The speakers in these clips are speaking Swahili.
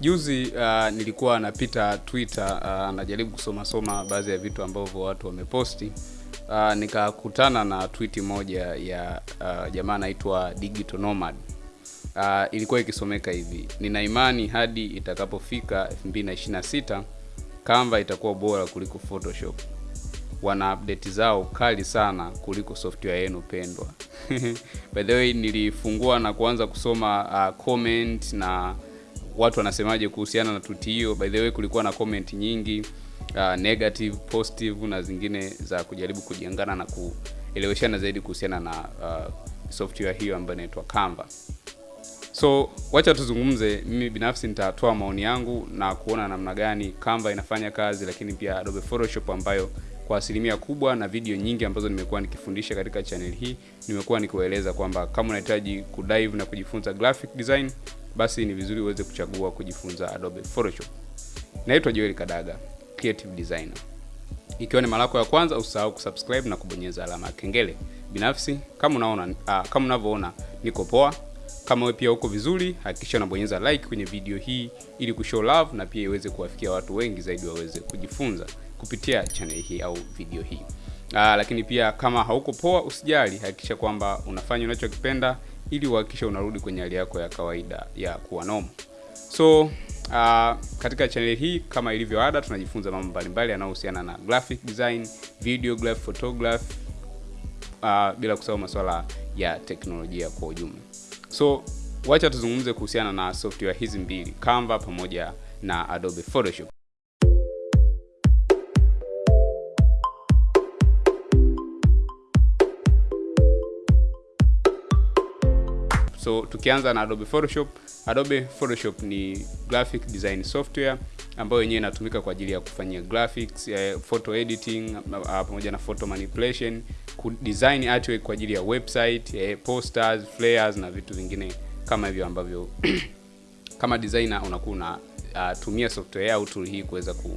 juzi uh, nilikuwa napita Twitter uh, najaribu kusoma soma baadhi ya vitu ambavyo watu wameposti uh, nikakutana na twiti moja ya uh, jamaa anaitwa Digital Nomad. Uh, ilikuwa ikisomeka hivi: nina imani hadi itakapofika 2026 Canva itakuwa bora kuliko Photoshop. Wana update zao kali sana kuliko software yenu pendwa. By the way, nilifungua na kuanza kusoma uh, comment na watu wanasemaje kuhusiana na tuti hiyo. By the way, kulikuwa na comment nyingi uh, negative, positive na zingine za kujaribu kujiangana na kueleweshana zaidi kuhusiana na uh, software hiyo ambayo inaitwa Canva. So wacha tuzungumze. Mimi binafsi nitatoa maoni yangu na kuona namna gani Canva inafanya kazi, lakini pia Adobe Photoshop ambayo kwa asilimia kubwa na video nyingi ambazo nimekuwa nikifundisha katika channel hii nimekuwa nikiwaeleza kwamba kama unahitaji kudive na kujifunza graphic design, basi ni vizuri uweze kuchagua kujifunza Adobe Photoshop. Naitwa Joel Kadaga, creative designer. Ikiwa ni mara yako ya kwanza, usahau kusubscribe na kubonyeza alama ya kengele. Binafsi kama unaona uh, kama unavyoona niko poa. Kama wewe pia uko vizuri, hakikisha unabonyeza like kwenye video hii ili kushow love na pia iweze kuwafikia watu wengi zaidi waweze kujifunza kupitia channel hii au video hii. Aa, lakini pia kama hauko poa, usijali, hakikisha kwamba unafanya unachokipenda ili uhakikishe unarudi kwenye hali yako ya kawaida ya kuwa nomo. So uh, katika channel hii kama ilivyo ada, tunajifunza mambo mbalimbali yanayohusiana na graphic design, videograph, photograph uh, bila kusahau masuala ya teknolojia kwa ujumla. So wacha tuzungumze kuhusiana na software hizi mbili, Canva pamoja na Adobe Photoshop. So tukianza na Adobe Photoshop, Adobe Photoshop ni graphic design software ambayo yenyewe inatumika kwa ajili ya kufanyia graphics, eh, photo editing uh, pamoja na photo manipulation, ku design artwork kwa ajili ya website, eh, posters, flyers na vitu vingine kama hivyo ambavyo kama designer unakuwa unatumia uh, software au tool hii kuweza ku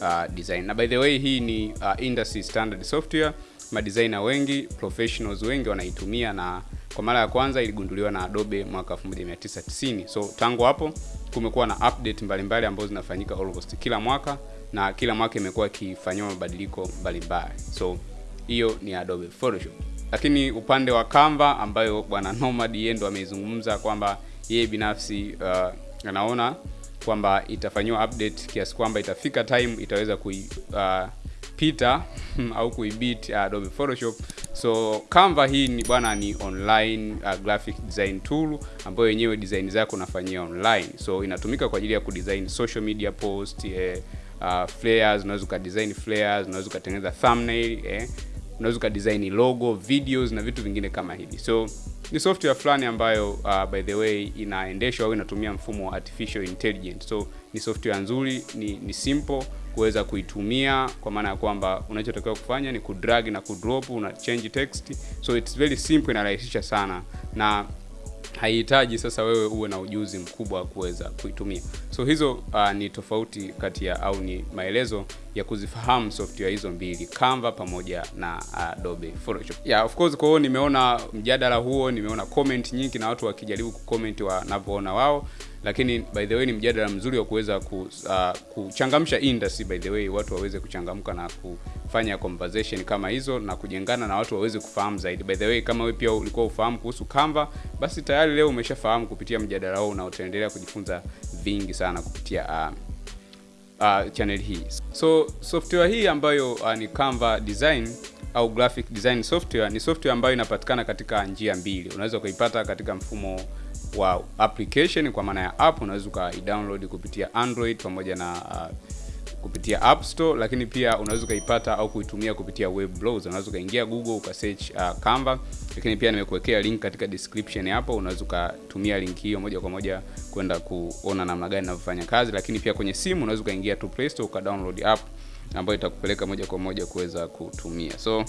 uh, design. Na by the way hii ni uh, industry standard software. Madesigner wengi, professionals wengi wanaitumia na kwa mara ya kwanza iligunduliwa na Adobe mwaka 1990. So tangu hapo kumekuwa na update mbalimbali ambazo zinafanyika almost kila mwaka na kila mwaka imekuwa ikifanyiwa mabadiliko mbalimbali. So hiyo ni Adobe Photoshop. Lakini upande wa Canva ambayo bwana Nomad yeye ndo ameizungumza kwamba yeye binafsi uh, anaona kwamba itafanyiwa update kiasi kwamba itafika time itaweza kui uh, au kuibit uh, Adobe Photoshop. So Canva hii ni bwana ni online uh, graphic design tool ambayo yenyewe design zako unafanyia online. So inatumika kwa ajili ya kudesign social media post, eh, uh, flyers, unaweza ukadesign flyers, unaweza ukatengeneza thumbnail, eh, unaweza ukadesign logo, videos na vitu vingine kama hivi. So ni software fulani ambayo uh, by the way inaendeshwa au inatumia mfumo wa artificial intelligence. So ni software nzuri, ni, ni simple kuweza kuitumia kwa maana ya kwamba unachotakiwa kufanya ni kudrag na kudrop, una change text. So it's very simple, inarahisisha sana na haihitaji sasa wewe uwe na ujuzi mkubwa wa kuweza kuitumia. So hizo uh, ni tofauti kati ya au ni maelezo ya kuzifahamu software hizo mbili Canva pamoja na Adobe Photoshop. Yeah, of course kwa hiyo nimeona mjadala huo, nimeona comment nyingi na watu wakijaribu kucomment wanavyoona wao, lakini by the way ni mjadala mzuri wa kuweza ku, uh, kuchangamsha industry by the way, watu waweze kuchangamka na kufanya conversation kama hizo na kujengana na watu waweze kufahamu zaidi. By the way, kama wewe pia ulikuwa ufahamu kuhusu Canva, basi tayari leo umeshafahamu kupitia mjadala huu na utaendelea kujifunza vingi sana kupitia uh, uh, channel hii. So software hii ambayo uh, ni Canva design au graphic design software ni software ambayo inapatikana katika njia mbili. Unaweza ukaipata katika mfumo wa application kwa maana ya app, unaweza ukaidownload kupitia Android pamoja na uh, kupitia App Store, lakini pia unaweza ukaipata au kuitumia kupitia web browser. Unaweza ukaingia Google ukasearch uh, Canva, lakini pia nimekuwekea link katika description hapo. Unaweza ukatumia link hiyo moja kwa moja kwenda kuona namna gani inavyofanya kazi, lakini pia kwenye simu unaweza ukaingia tu Play Store ukadownload app ambayo itakupeleka moja kwa moja kuweza kutumia. So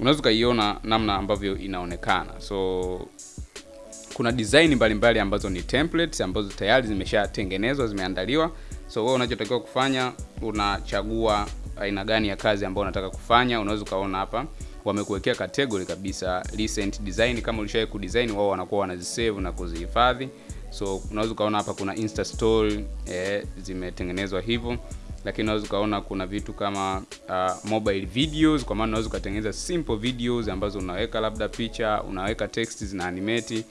unaweza ukaiona namna ambavyo inaonekana. So kuna design mbalimbali mbali ambazo ni templates ambazo tayari zimeshatengenezwa zimeandaliwa. So wewe unachotakiwa kufanya unachagua aina gani ya kazi ambayo unataka kufanya. Unaweza ukaona hapa wamekuwekea category kabisa recent design. Kama ulishawai kudesign, wao wanakuwa wanazisave na kuzihifadhi, so unaweza ukaona hapa kuna insta story eh, zimetengenezwa hivyo lakini unaweza ukaona kuna vitu kama uh, mobile videos kwa maana unaweza ukatengeneza simple videos ambazo unaweka labda picha unaweka text zina animate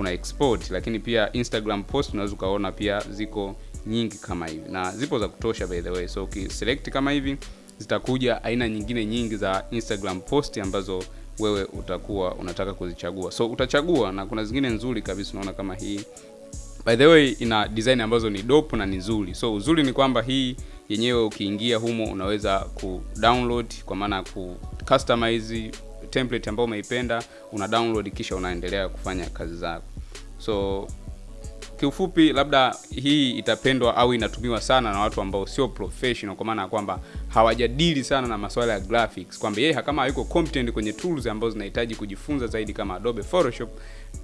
una export lakini pia instagram post unaweza ukaona pia ziko nyingi kama hivi. Na zipo za kutosha by the way. So ukiselect kama hivi zitakuja aina nyingine nyingi za instagram post ambazo wewe utakuwa unataka kuzichagua. So utachagua na kuna zingine nzuri kabisa unaona kama hii. By the way ina design ambazo ni dope na ni nzuri. So uzuri ni kwamba hii yenyewe ukiingia humo unaweza ku download kwa maana ku customize template ambayo umeipenda una download kisha unaendelea kufanya kazi zako so kiufupi labda hii itapendwa au inatumiwa sana na watu ambao sio professional kwa maana ya kwamba hawajadili sana na masuala ya graphics kwamba yeye kama hayuko competent kwenye tools ambazo zinahitaji kujifunza zaidi kama Adobe Photoshop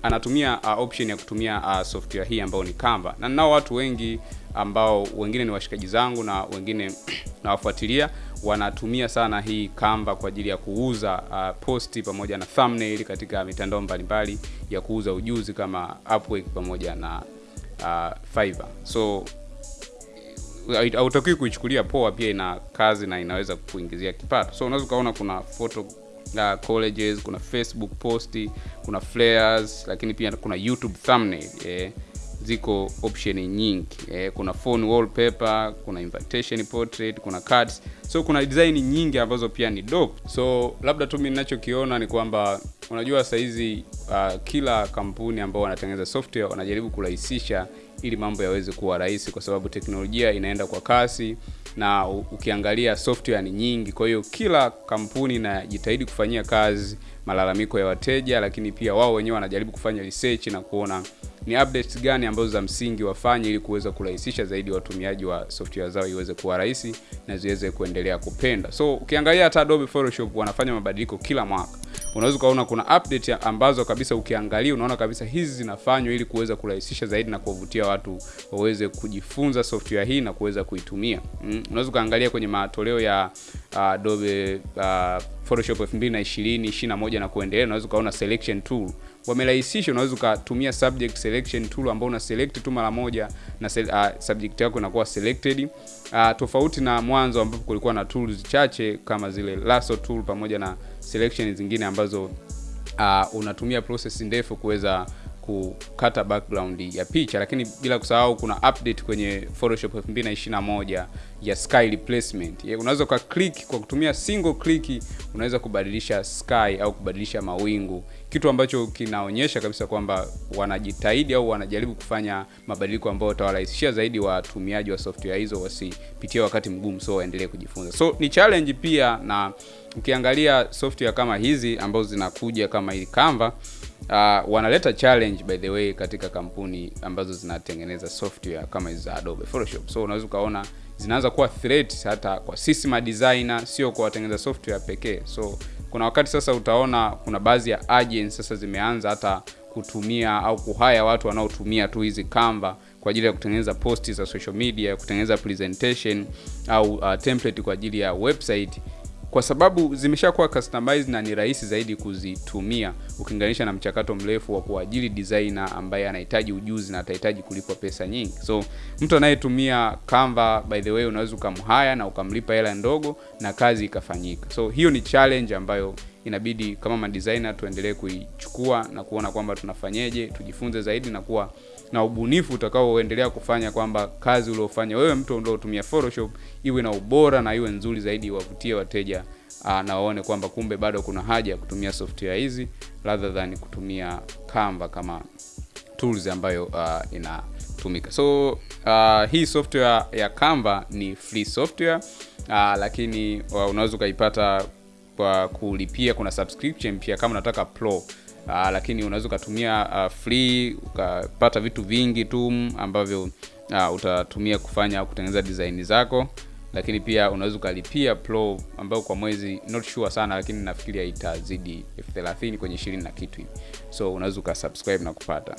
anatumia uh, option ya kutumia uh, software hii ambayo ni Canva. Na nao watu wengi ambao wengine ni washikaji zangu na wengine nawafuatilia wanatumia sana hii kamba kwa ajili ya kuuza uh, posti pamoja na thumbnail katika mitandao mbalimbali ya kuuza ujuzi kama Upwork pamoja na uh, Fiverr. So hautakiwi kuichukulia poa, pia ina kazi na inaweza kuingizia kipato. So unaweza ukaona kuna photo uh, colleges, kuna Facebook posti, kuna flares, lakini pia kuna YouTube thumbnail eh, ziko option nyingi eh, kuna phone wallpaper, kuna invitation portrait, kuna cards. So kuna design nyingi ambazo pia ni dope. So labda tu mimi ninachokiona ni kwamba unajua saa hizi uh, kila kampuni ambao wanatengeneza software wanajaribu kurahisisha ili mambo yaweze kuwa rahisi, kwa sababu teknolojia inaenda kwa kasi na ukiangalia software ni nyingi. Kwa hiyo kila kampuni inajitahidi kufanyia kazi malalamiko ya wateja, lakini pia wao wenyewe wanajaribu kufanya research na kuona ni updates gani ambazo za msingi wafanye ili kuweza kurahisisha zaidi watumiaji wa software zao iweze kuwa rahisi na ziweze kuendelea kupenda. So ukiangalia hata Adobe Photoshop wanafanya mabadiliko kila mwaka. Unaweza ukaona kuna update ambazo kabisa ukiangalia unaona kabisa hizi zinafanywa ili kuweza kurahisisha zaidi na kuwavutia watu waweze kujifunza software hii na kuweza kuitumia. Mm. Unaweza ukaangalia kwenye matoleo ya uh, Adobe uh, Photoshop 2020, 21 na kuendelea, unaweza ukaona selection tool wamerahisisha. Unaweza ukatumia subject selection tool ambao una select tu mara moja na se, uh, subject yako inakuwa selected uh, tofauti na mwanzo ambapo kulikuwa na tools chache kama zile lasso tool pamoja na selection zingine ambazo uh, unatumia process ndefu kuweza kukata background ya picha, lakini bila kusahau kuna update kwenye Photoshop 2021 ya sky replacement. Unaweza kwa click kwa kutumia single click unaweza kubadilisha sky au kubadilisha mawingu, kitu ambacho kinaonyesha kabisa kwamba wanajitahidi au wanajaribu kufanya mabadiliko ambayo watawarahisishia zaidi watumiaji wa software hizo wasipitie wakati mgumu, so waendelee kujifunza. So ni challenge pia, na ukiangalia software kama hizi ambazo zinakuja kama hii Canva Uh, wanaleta challenge by the way katika kampuni ambazo zinatengeneza software kama hizi za Adobe Photoshop. So unaweza ukaona zinaanza kuwa threat hata kwa sisi ma designer, sio kwa watengeneza software pekee. So kuna wakati sasa utaona kuna baadhi ya agents sasa zimeanza hata kutumia au kuhaya watu wanaotumia tu hizi Canva kwa ajili ya kutengeneza posti za social media, kutengeneza presentation au uh, template kwa ajili ya website kwa sababu zimeshakuwa customized na ni rahisi zaidi kuzitumia ukilinganisha na mchakato mrefu wa kuajiri designer ambaye anahitaji ujuzi na atahitaji kulipwa pesa nyingi. So mtu anayetumia Canva by the way, unaweza ukamhaya na ukamlipa hela ndogo na kazi ikafanyika. So hiyo ni challenge ambayo inabidi kama madesigner tuendelee kuichukua na kuona kwamba tunafanyeje, tujifunze zaidi na kuwa na ubunifu utakaoendelea kufanya kwamba kazi uliofanya wewe mtu uliotumia Photoshop iwe na ubora na iwe nzuri zaidi, wavutie wateja aa, na waone kwamba kumbe bado kuna haja ya kutumia software hizi rather than kutumia Canva kama tools ambayo uh, inatumika. So uh, hii software ya Canva ni free software uh, lakini uh, unaweza ukaipata kwa kulipia. Kuna subscription pia kama unataka pro Uh, lakini unaweza ukatumia uh, free ukapata vitu vingi tu ambavyo uh, utatumia kufanya kutengeneza design zako, lakini pia unaweza ukalipia pro ambayo kwa mwezi not sure sana, lakini nafikiria itazidi elfu thelathini kwenye ishirini na kitu hivi, so unaweza ukasubscribe na kupata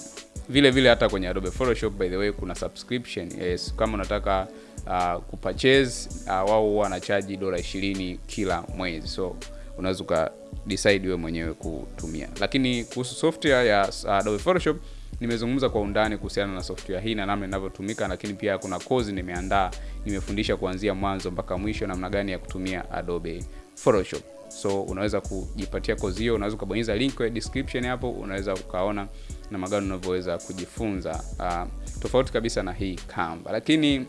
vile vile. Hata kwenye Adobe Photoshop by the way kuna subscription yes, kama unataka uh, kupurchase uh, wao wanachaji dola 20 kila mwezi so unaweza uka decide wewe mwenyewe kutumia. Lakini kuhusu software ya uh, Adobe Photoshop nimezungumza kwa undani kuhusiana na software hii na namna inavyotumika, lakini pia kuna kozi nimeandaa, nimefundisha kuanzia mwanzo mpaka mwisho namna gani ya kutumia Adobe Photoshop. So unaweza kujipatia kozi hiyo, unaweza ukabonyeza link kwenye description hapo, unaweza ukaona namna gani unavyoweza kujifunza uh, tofauti kabisa na hii Canva. Lakini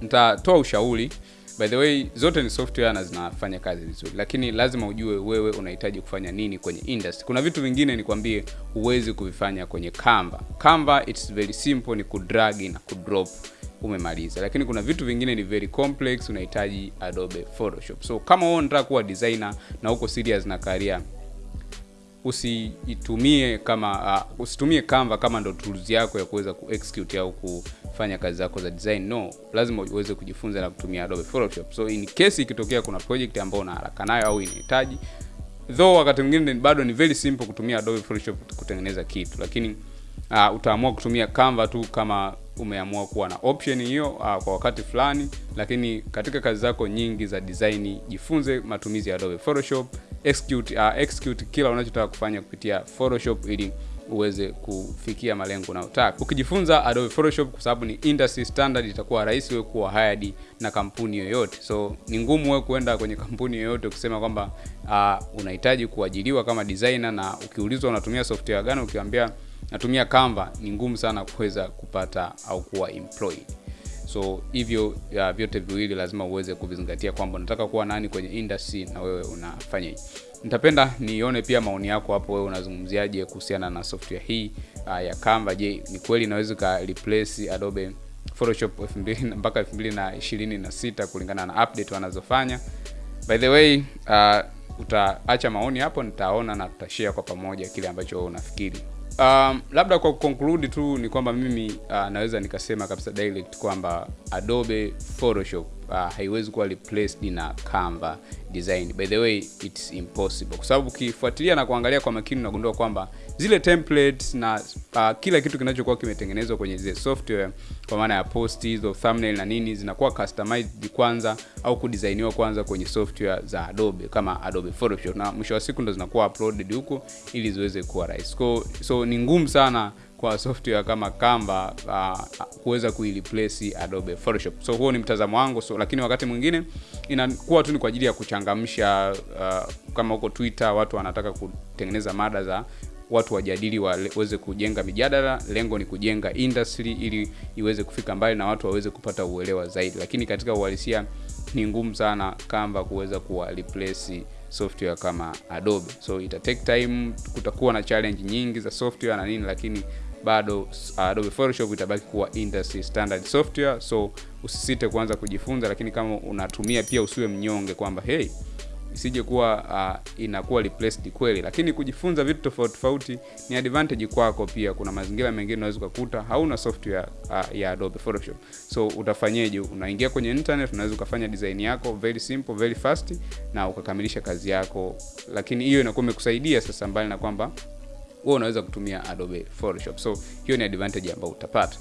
nitatoa ushauri by the way, zote ni software na zinafanya kazi vizuri, lakini lazima ujue wewe unahitaji kufanya nini kwenye industry. Kuna vitu vingine nikwambie, huwezi kuvifanya kwenye Canva. Canva it's very simple, ni kudrag na kudrop umemaliza, lakini kuna vitu vingine ni very complex, unahitaji Adobe Photoshop. So kama wewe unataka kuwa designer na uko serious na career usiitumie kama uh, usitumie Canva kama ndo tools yako ya kuweza kuexecute au kufanya kazi zako za design. No, lazima uweze kujifunza na kutumia Adobe Photoshop. So in case ikitokea kuna project ambayo una haraka nayo au inahitaji, though wakati mwingine bado ni very simple kutumia Adobe Photoshop kutengeneza kitu, lakini uh, utaamua kutumia Canva tu kama umeamua kuwa na option hiyo uh, kwa wakati fulani, lakini katika kazi zako nyingi za design jifunze matumizi ya Adobe Photoshop, execute, uh, execute kila unachotaka kufanya kupitia Photoshop ili uweze kufikia malengo unayotaka. Ukijifunza Adobe Photoshop, kwa sababu ni industry standard, itakuwa rahisi wewe kuwa hired na kampuni yoyote. So ni ngumu wewe kuenda kwenye kampuni yoyote ukisema kwamba uh, unahitaji kuajiriwa kama designer, na ukiulizwa unatumia software gani, ukiambia natumia Canva, ni ngumu sana kuweza kupata au kuwa employed. So hivyo ya vyote viwili lazima uweze kuvizingatia kwamba unataka kuwa nani kwenye industry na wewe unafanya hii Nitapenda nione pia maoni yako hapo, wewe unazungumziaje kuhusiana na software hii uh, ya Canva. Je, ni kweli inaweza ka replace Adobe Photoshop 2000 mpaka 2026 kulingana na update wanazofanya? By the way, uh, utaacha maoni hapo, nitaona na tutashare kwa pamoja kile ambacho unafikiri. Um, labda kwa conclude tu ni kwamba mimi uh, naweza nikasema kabisa direct kwamba Adobe Photoshop uh, haiwezi kuwa replaced na Canva design. By the way, it's impossible. Kwa sababu ukifuatilia na kuangalia kwa makini unagundua kwamba zile templates na uh, kila kitu kinachokuwa kimetengenezwa kwenye zile software kwa maana ya post hizo thumbnail na nini zinakuwa customized kwanza au kudesigniwa kwanza kwenye software za Adobe kama Adobe Photoshop, na mwisho wa siku ndo zinakuwa uploaded huko ili ziweze kuwa rahisi. So ni ngumu sana kwa software kama Canva uh, kuweza kuireplace Adobe Photoshop. So huo ni mtazamo wangu. So lakini wakati mwingine inakuwa tu ni kwa ajili ya kuchangamsha uh, kama huko Twitter watu wanataka kutengeneza mada za watu wajadili waweze kujenga mijadala. Lengo ni kujenga industry ili iweze kufika mbali na watu waweze kupata uelewa zaidi, lakini katika uhalisia ni ngumu sana Canva kuweza kuwa replace software kama Adobe. So ita take time, kutakuwa na challenge nyingi za software na nini, lakini bado uh, Adobe Photoshop itabaki kuwa industry standard software. So usisite kuanza kujifunza, lakini kama unatumia pia usiwe mnyonge kwamba hey isije kuwa uh, inakuwa replaced kweli, lakini kujifunza vitu tofauti tofauti ni advantage kwako pia. Kuna mazingira mengine unaweza ukakuta hauna software uh, ya Adobe Photoshop, so utafanyeje? Unaingia kwenye internet, unaweza ukafanya design yako very simple, very fast na ukakamilisha kazi yako, lakini hiyo inakuwa imekusaidia sasa, mbali na kwamba wewe unaweza kutumia Adobe Photoshop. So hiyo ni advantage ambayo utapata.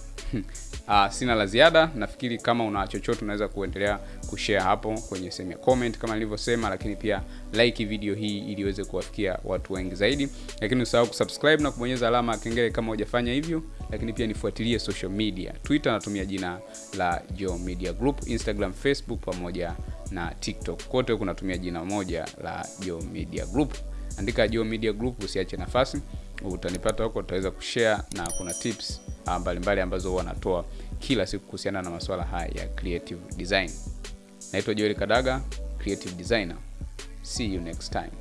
Uh, sina la ziada. Nafikiri kama una chochote unaweza kuendelea kushare hapo kwenye sehemu ya comment kama nilivyosema, lakini pia like video hii ili iweze kuwafikia watu wengi zaidi, lakini usahau kusubscribe na kubonyeza alama ya kengele kama hujafanya hivyo, lakini pia nifuatilie social media. Twitter natumia jina la Geo Media Group, Instagram, Facebook pamoja na TikTok, kote kunatumia jina moja la Geo Media Group. Andika Geo Media Group, usiache nafasi utanipata huko, utaweza kushare na kuna tips mbalimbali mbali ambazo wanatoa kila siku kuhusiana na masuala haya ya creative design. Naitwa Joel Kadaga, creative designer. See you next time.